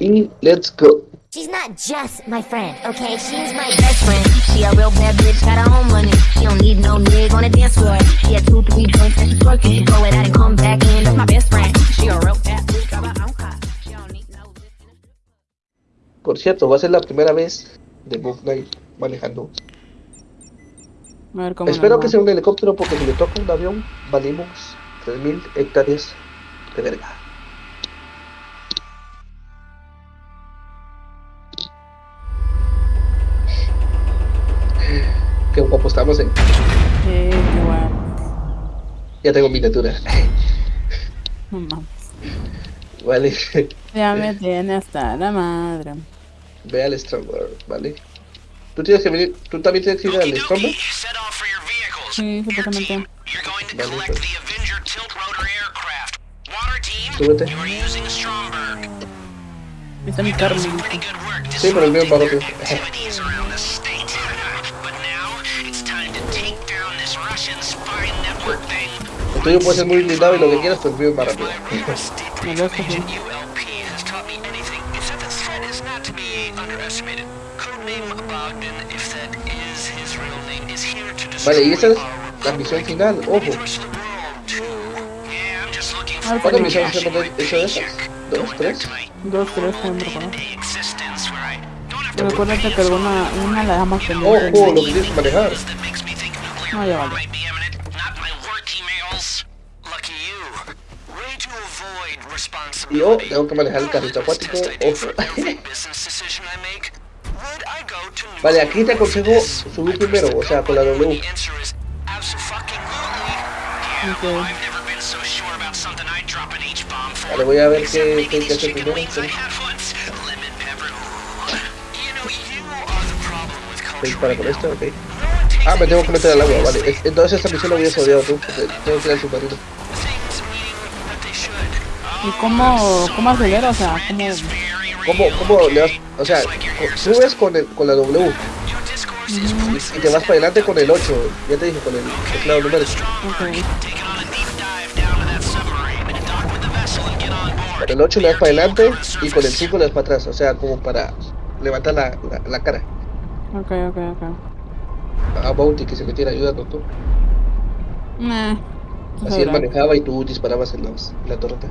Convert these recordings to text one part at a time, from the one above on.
Y let's go. She's not just my friend, okay? She's my best friend. She a real bad bitch, got her own money. She don't need no nigga on the dance floor. She had two, three joints and she's working. She go it out and come back in. That's my best friend. She a real bad bitch, got her own car. She don't need no Por cierto, va a ser la primera vez de Book Night manejando. A ver cómo Espero que sea un helicóptero porque si le toca un avión, valimos 3000 hectáreas de verga. Qué guapo estamos, eh. Sí, qué guapo. Ya tengo miniatura. No mames. Vale. Ya me tiene hasta la madre. Ve al Stromberg, ¿vale? Tú tienes que venir, tú también tienes que ir al Stromberg. Sí, to Vale, collect pues. the Avenger tilt rotor aircraft. Water team, Súbete. you are using Stromberg. Está mi carro. Sí, pero el mío es más El tuyo puede ser muy blindado y lo que quieras, pero el mío es más rápido. Vale, y esa es la misión final, ojo. ¿Cuántas misiones hemos hecho de esas? ¿Dos, tres? Dos, tres, no Recuerda que alguna una la dejamos pendiente. Ojo, lo que tienes que manejar. No, ya vale. Yo tengo que manejar el carrito acuático. Vale, aquí te aconsejo subir primero, o sea, con la W. Vale, voy a ver qué, qué que hacer primero. Dispara con esto, ok. Ah, me tengo que meter al agua, vale. Entonces esta misión la hubieras odiado tú, tengo que ir al submarino. ¿Y cómo, cómo acelera? O sea, ¿cómo...? ¿Cómo, cómo le das? O sea, subes con, el, con la W is y te vas para adelante con el 8. Ya te dije, con el teclado board. Con el 8 le das para adelante y con el 5 le das para atrás. O sea, como para levantar la, la, la cara. Ok, ok, ok. A Bounty que se metiera ayudando tú. Nah. Así él manejaba y tú disparabas en, los, en la torreta.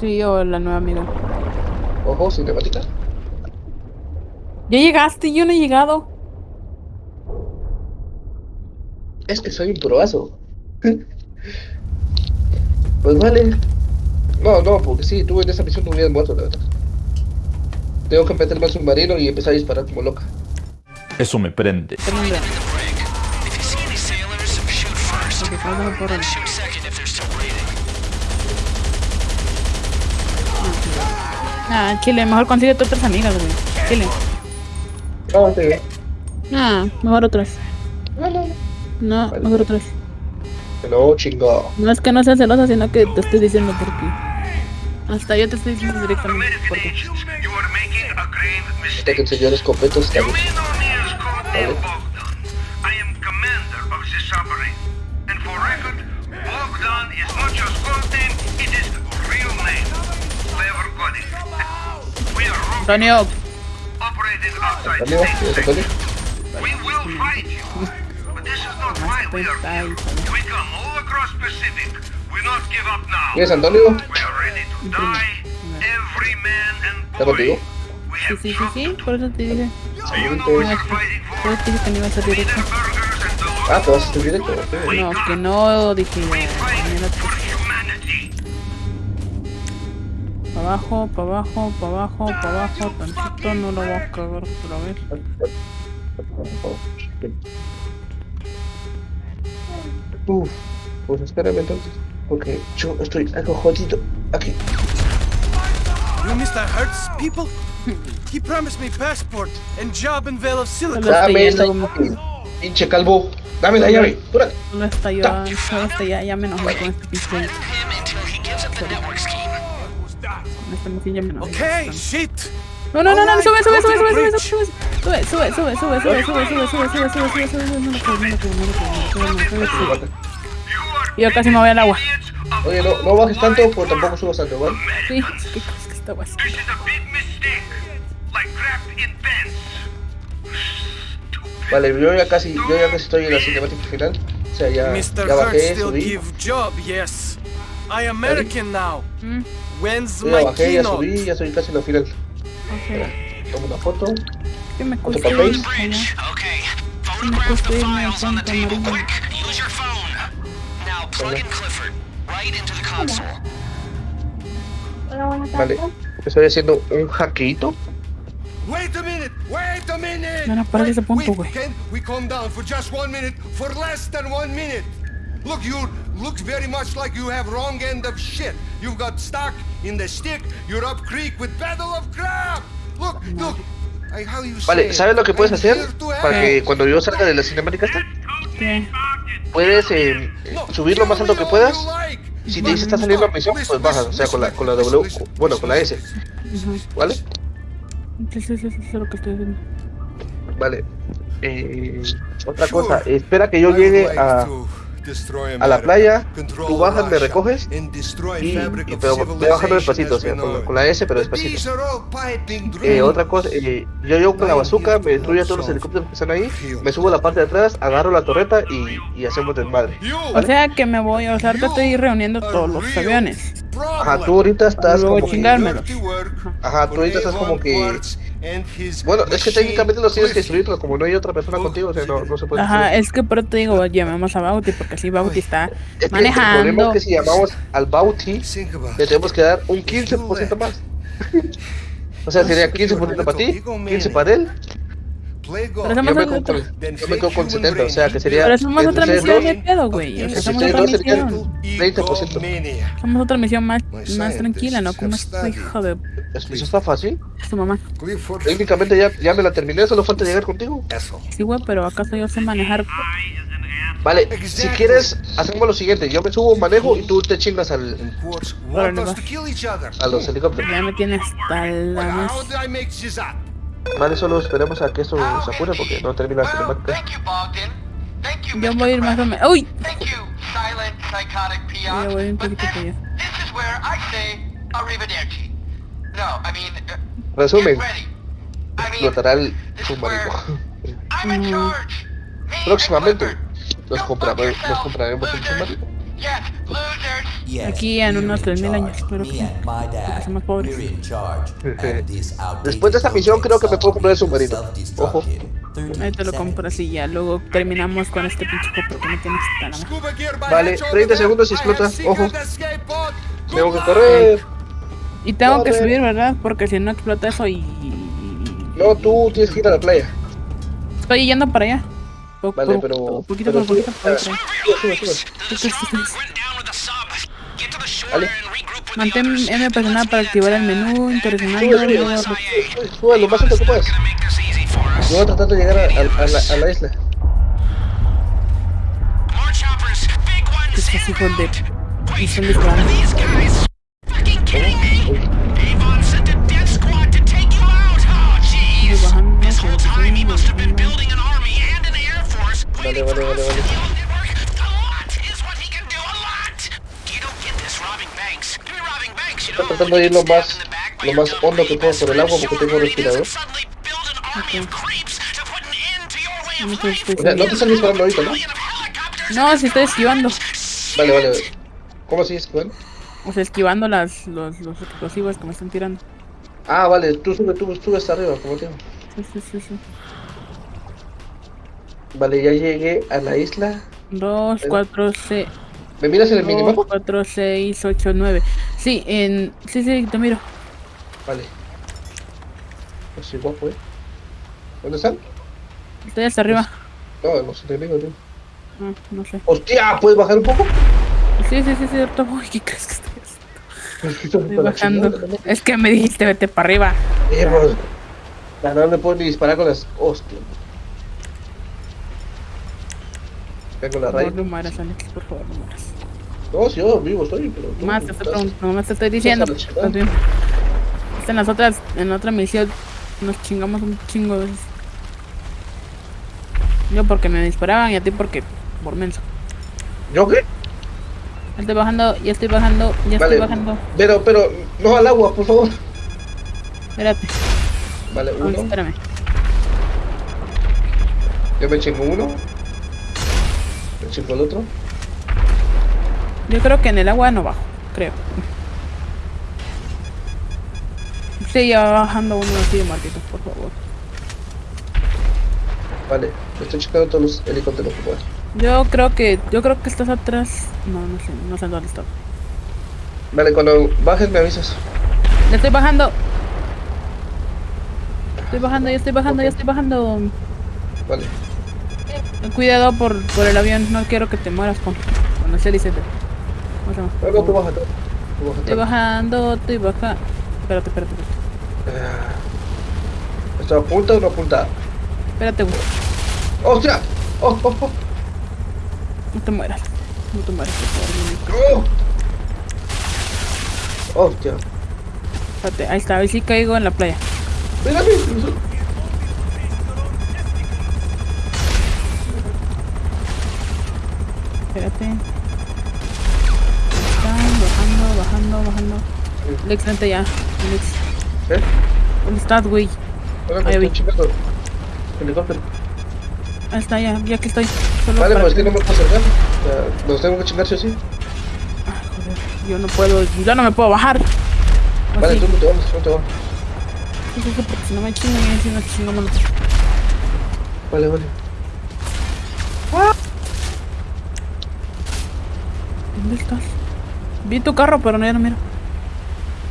Sí, o la nueva amiga. Ojo, cinemática. ¿Ya llegaste? Yo no he llegado. Es que soy un proazo. pues vale. No, no, porque sí, tú en esa misión no hubieras muerto, la verdad. Tengo que meterme al submarino y empezar a disparar como loca. Eso me prende. Prende. Ah, Chile, mejor consigue tus otras amigas, güey. Chile. No, sí. Ah, mejor otras. No, no, no. No, Vale. mejor otras. No, chingado. No es que no sea celosa, sino que te estoy diciendo por qué. Hasta yo te estoy diciendo directamente por grave Hasta que mistake. el señor escopeto Antonio. ¿Quieres Antonio? ¿Está contigo? Sí, sí, sí, sí, por eso te dije. Por eso te dije que no ibas a directo. Ah, ¿te vas a hacer directo? No, que no dije. Abajo, para abajo, para abajo, para abajo, tantito, no lo voy a cagar otra vez. Uf, pues espérame entonces. Porque yo estoy algo jodido aquí. You Mr. Hertz, people? He promised me passport and job in Vale of Silicon. Dame esta pinche calvo. Dame la llave. Solo está yo, solo está ya, ya me enojé con este pinche. Este me. Okay, shit. No, no, no, no, sube, sube, sube, sube, sube, sube, sube, sube, sube, sube, sube, sube, sube, sube, sube, sube, sube, sube, sube, no lo creo, no lo creo, no lo creo, no lo are Yo casi me voy al agua. Oye, no, no bajes tanto, pero tampoco subas tanto, ¿vale? Sí, qué cosa que in pens. Vale, yo ya casi, yo ya casi estoy en la cinemática final. O sea, ya, Mr. ya bajé, subí. I American now. Mm, When's Yo ya my bajé, ya keynote? subí, ya estoy casi la final. ok. Tomo una foto. ¿Qué me Otro papel. Okay. Photograph cuesta the files on the table. Quick, use your phone. Now plug in Clifford right into the console. Vale, estoy haciendo un hackeito. Wait a minute! Wait a minute! No, no, para ese punto, güey. We calm down for just one minute? For less than one minute! Look, you look very much like you have wrong end of shit. You've got stuck in the stick. You're up creek with battle of crap. Look, look. I, how you say Vale? ¿sabes lo que puedes hacer? Para que cuando yo salga de la cinemática esta, ¿Qué? puedes eh, subir lo más alto que puedas. Y si te dice está saliendo a misión, pues bajas, o sea, con la, con la W, bueno, con la S. ¿vale? Sí, sí, sí, sí, eso es lo que estoy haciendo. Vale. Eh, otra cosa, espera que yo llegue a, a la playa, tú bajas, me recoges y, y pero voy bajando despacito, o sea, con, la- it. con la S, pero despacito. Eh, otra cosa, eh, yo llego con la bazooka, me destruyo a todos los helicópteros que están ahí, me subo a la parte de atrás, agarro la torreta y, y hacemos desmadre. You O sea que me voy, o sea, ahorita estoy reuniendo todos los aviones. Ajá, tú ahorita estás como que, ajá, tú ahorita estás como que, bueno, es que técnicamente los tienes que destruir, pero como no hay otra persona contigo, o sea, no, no se puede Ajá, destruir. es que por te digo, llamemos a Bauti, porque así Bauti está Es que el manejando. problema es que si llamamos al about le tenemos que dar un 15% más. O sea, sería 15% para ti, 15 para él. Pero Yo me, con, yo me quedo con 70, o sea, que sería Pero somos otra misión de pedo, güey. O sea, entre somos otra misión. 30%. Somos otra misión más, más tranquila, ¿no? Como este hijo de Eso eso está fácil. su mamá. Técnicamente ya, ya me la terminé, solo falta llegar contigo. asshole. Sí, güey, pero acaso yo sé manejar. Vale, si quieres, hacemos lo siguiente. Yo me subo, manejo y tú te chingas al, other. a los helicópteros. Ya me tiene hasta la But más. how did I make this up? Vale, solo esperemos a que esto se apure porque no termina la cinemática. Yo voy a ir más o menos. ¡Uy! Thank you, silent psychotic Ya peon. voy un poquito para allá. Resumen. I mean, explotará el submarino. And Próximamente nos, fuck nos compraremos un submarino. Aquí en unos in 3000 años, pero que- somos pobres. Después de esta misión creo que me puedo comprar el submarino. Ojo. Ahí te lo compro así ya. Luego terminamos con este pinche copo que no tienes by Vale, hatch over 30 there. segundos y explota. Ojo. Tengo que correr. Y tengo que subir, ¿verdad? Porque si no explota eso y. No, tú tienes que ir a la playa. Estoy yendo para allá. Po- Vale, pero- Poquito pero por poquito. Vale. Mantén. M presionada para activar el menú, interesante. Sube, lo más alto que puedas. Yo voy a tratar de llegar a, a- a la, a la isla. Estos hijos de- y Wait, están tratando de ir lo más, lo más hondo que puedo por el agua porque tengo respirador. suddenly build an army of creeps to put an end to your way of Muchas life. O sea, no te están disparando ahorita, ¿no? No, si estoy esquivando. Vale, vale, vale. ¿Cómo así es, Juan? O sea, esquivando las, los, los explosivos que me están tirando. Ah, vale, tú sube, tú sube hasta arriba, como te digo. Sí, sí, sí, sí. Vale, ya llegué a la isla. 2, 4, 6. ¿Me miras en el 2, minimapa? 4, 6, 8, 9. Sí, en. Sí, sí, te miro. Vale. No soy guapo, eh. ¿Dónde están? Estoy hasta arriba. No, los enemigos, tío. Ah, no sé. ¡Hostia! ¿Puedes bajar un poco? Sí, sí, sí, sí, voy. ¿Qué crees que estoy haciendo? Estoy bajando. chingada, ¿no? Es que me dijiste vete para arriba. Eh, pues, no le puedo ni disparar con las. ¡Hostia! Vengo la raíz. no mueras, Alex, por favor, no mueras. No, si yo vivo estoy, pero. tú Más te estoy estás- preguntando, nomás te estoy diciendo. En las otras, en la otra misión nos chingamos un chingo de veces. Yo porque me disparaban y a ti porque por menso. ¿Yo qué? Estoy bajando, ya estoy bajando, ya Vale. estoy bajando. Pero, pero, no al agua, por favor. Espérate. Vale, Ay, uno. espérame. Yo me chingo uno. Me chingo el otro. Yo creo que en el agua no bajo, creo. Sí, ya va bajando uno así de marquitos, por favor. Vale, estoy checando todos los helicópteros que pueda. Yo creo que, yo creo que estás atrás. No, no sé, no sé dónde está. Vale, cuando bajes me avisas. Ya estoy bajando. Estoy bajando, ya estoy bajando, ya estoy bajando. Vale. Cuidado por, por el avión, no quiero que te mueras con, con el helicóptero. A- No, no, tú. Estoy bajando, estoy bajando. Espérate, espérate, espérate. Ah, ¿Esto apunta o no apunta? Espérate, güey. ¡Hostia! ¡Oh, oh, oh! No te mueras. No te mueras, por favor. ¡Oh! ¡Hostia! Espérate, ahí está, ahí sí caigo en la playa. ¡Mírame! Espérate. Lex, vente ya. Lex, ¿Eh? ¿dónde estás, güey? Ahí chingando. Helicóptero. Ahí está, ya, ya que estoy. Solo Vale, pues es que- no me puedo acercar. O sea, nos tengo que chingar sí o sí. Joder, yo no puedo, yo no me puedo bajar. ¿O Vale, sí? tú no te vamos, no te vamos. Sí, sí, sí, porque si no me chingan, si no chingamos nosotros. Vale, vale. ¿Dónde estás? Vi tu carro, pero no, ya no miro.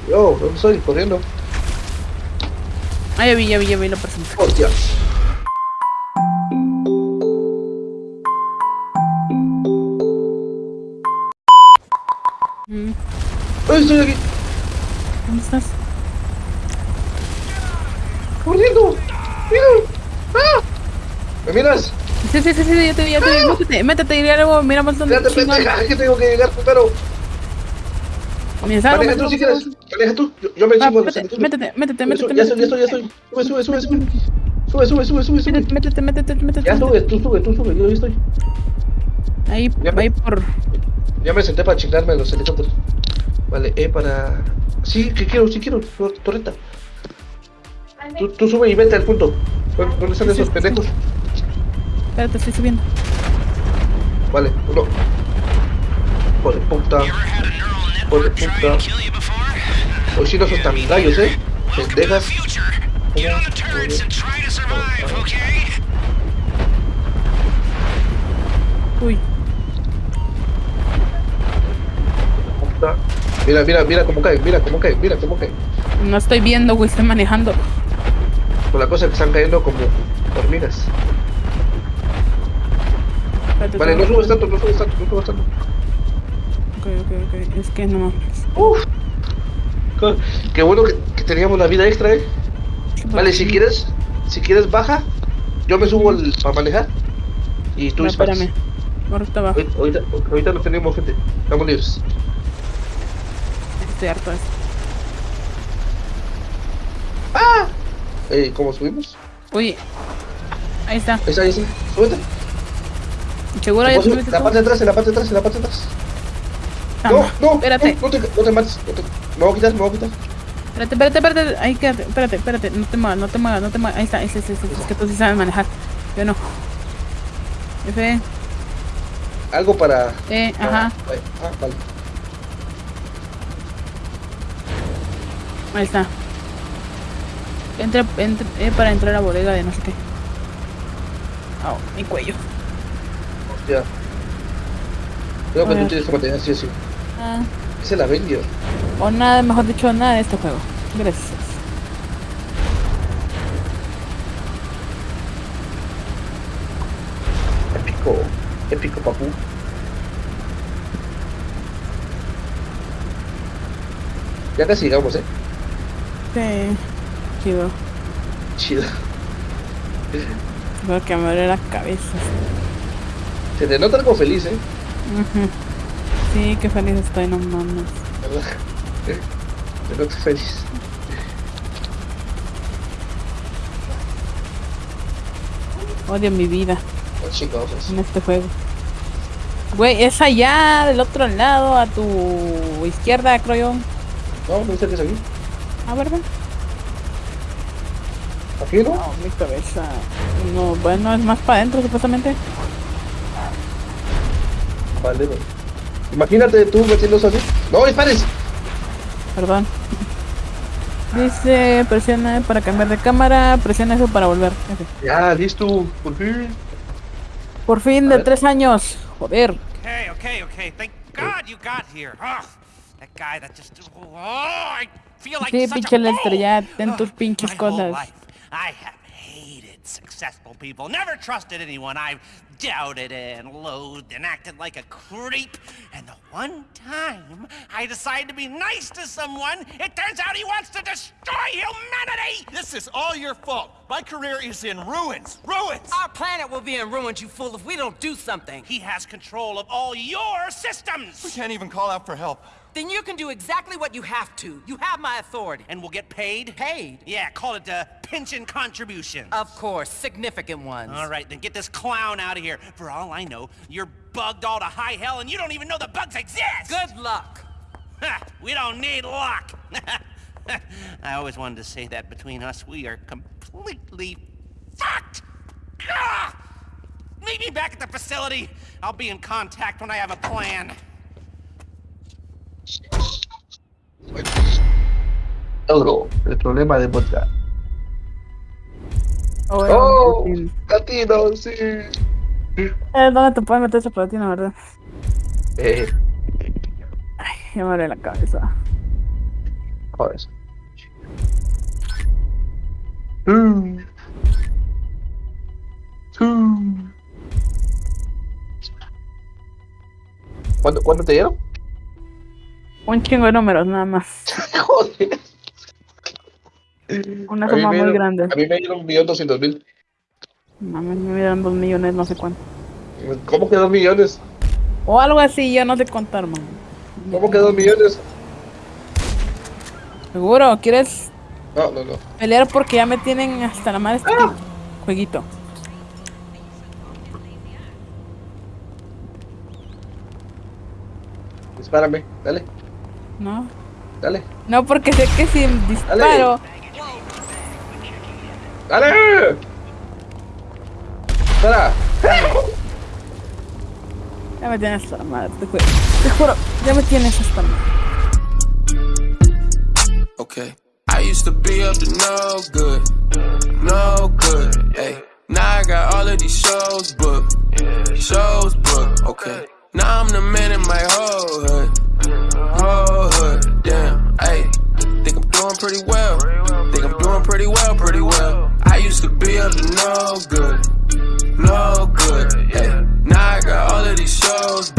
Yo, ¿dónde estoy? Corriendo. Ah, ya vi, ya vi, ya vi la persona. ¡Hostia! Mm, ¡Ay, estoy aquí! ¿Dónde estás? ¡Corriendo! ¡Mira! ¡Ah! ¿Me miras? Sí, sí, sí, sí, ya te vi, ya te vi. Métete, métete y luego miramos dónde Espérate, pendeja, que tengo que llegar primero. Me salgo, Maneja tú si quieres. Maneja tú. Yo, yo me Ah, chingo los métete, métete, métete, métete, Ya estoy, ya estoy, ya estoy. Sube, sube, sube, sube. Sube, sube, sube, sube, sube. Métete, métete, métete, métete. Ya sube, tú sube, tú sube, yo ahí estoy. Ahí, Ya me- ahí por... Ya me senté para chingarme los helicópteros. Vale, E para... Sí, que quiero, sí quiero, tor- torreta. Tú, tú sube y vete al punto. ¿Dónde están Sí, esos sí, pendejos? Espérate, estoy subiendo. Vale, uno. Joder, puta. You ever had a neural Joder, network try puta. and kill you before? Hoy sí no son tan gallos, eh. Pendejas. Uy. Mira, mira, mira cómo cae, mira cómo cae, mira cómo cae. no estoy viendo, güey, estoy manejando. Con la cosa que están cayendo como hormigas. Vale, no subes tanto, no subes tanto, no subes tanto. Ok, ok, ok. Es que no. Uf. Qué bueno que, que teníamos la vida extra, eh. Vale, si quieres, si quieres baja, yo me subo al- para manejar y tú No, disparas. espérame. Ahorita abajo. Ahorita, no tenemos gente, estamos libres. Estoy harto de esto. Eh, ¿Cómo subimos? Uy. Ahí está. Ahí está, ahí está. Súbete. ¿Seguro ya subiste la parte de atrás, en la parte de atrás, en la parte de atrás. No, no, Espérate. no, no te, no te mates. No te, me voy a quitar, me voy a quitar. Espérate, espérate, espérate. Ahí quédate. Espérate, espérate. No te muevas, no te muevas, no te muevas. Ahí está, ese, ese, ese. Es que tú sí sabes manejar. Yo no. F, Algo para... E, ajá. Ah, vale. Ahí está. Entra, entra eh, para entrar a la bodega de no sé qué. Oh, mi cuello. Ya. Creo que tú tienes que mantener así, así. Ah, Es el Avenger. o nada, mejor dicho, nada de este juego. Gracias. Épico. Épico, papu. Ya casi llegamos, eh. Sí. Chido. Chido. Creo que me duele la cabeza. Se te nota algo feliz, eh. Sí, qué feliz estoy, no mames. ¿Verdad? Te nota feliz. Odio mi vida en este juego. Güey, es allá, del otro lado, a tu izquierda, creo yo. No, no dice que es aquí. Ah, ¿verdad? ¿Aquí no? No, mi cabeza. No, bueno, es más para adentro, supuestamente. Vale, no. Imagínate tú metiéndose así. ¡No, dispares! Perdón. Dice, presiona para cambiar de cámara, presiona eso para volver. Ya, listo, por fin. Por fin, A de ver. tres años. Joder. Okay, okay, okay. Thank God you got here. Ugh, that guy that just. Oh, I feel like Sí, pinche a Lester, fool. ya ten tus pinches cosas. life, I have hated successful people. Never trusted anyone. I've doubted and loathed and acted like a creep. And the one time I decide to be nice to someone, it turns out he wants to destroy humanity. This is all your fault. My career is in ruins. Ruins! Our planet will be in ruins, you fool, if we don't do something. He has control of all your systems! We can't even call out for help. Then you can do exactly what you have to. You have my authority. And we'll get paid? Paid? Yeah, call it a pension contribution. Of course, significant ones. All right, then get this clown out of here. For all I know, you're bugged all to high hell and you don't even know the bugs exist! Good luck. Ha, we don't need luck! I always wanted to say that between us, we are completely fucked! Ah! Meet me back at the facility. I'll be in contact when I have a plan. Euro, el problema de vodka. Oh, ¡Oh! ¡Latino, sí! Eh, ¿Dónde te puedes meter ese platino, verdad? Eh, Ay, ya me duele la cabeza. joder. Mm. Mm. ¿Cuándo, ¿Cuándo te dieron? Un chingo de números, nada más. Joder. Una suma muy dieron- grande. A mí me dieron un millón doscientos mil. Mames, me dieron dos millones, no sé cuánto. ¿Cómo que dos millones? O algo así, yo no sé contar, man. ¿Cómo que dos millones? ¿Seguro? ¿Quieres No, no, no. pelear porque ya me tienen hasta la madre este jueguito? Dispárame, dale, ¿No? dale, No, porque sé que si disparo... dale. Ya me tienes hasta la madre, te juro. Te juro, ya me tienes hasta la. Okay. I used to be up to no good, no good. Hey, now I got all of these shows booked, shows booked. Okay. Now I'm the man in my whole hood, whole hood. Damn. Hey, think I'm doing pretty well. Think I'm doing pretty well, pretty well. I used to be up to no good, no good. Hey, now I got all of these shows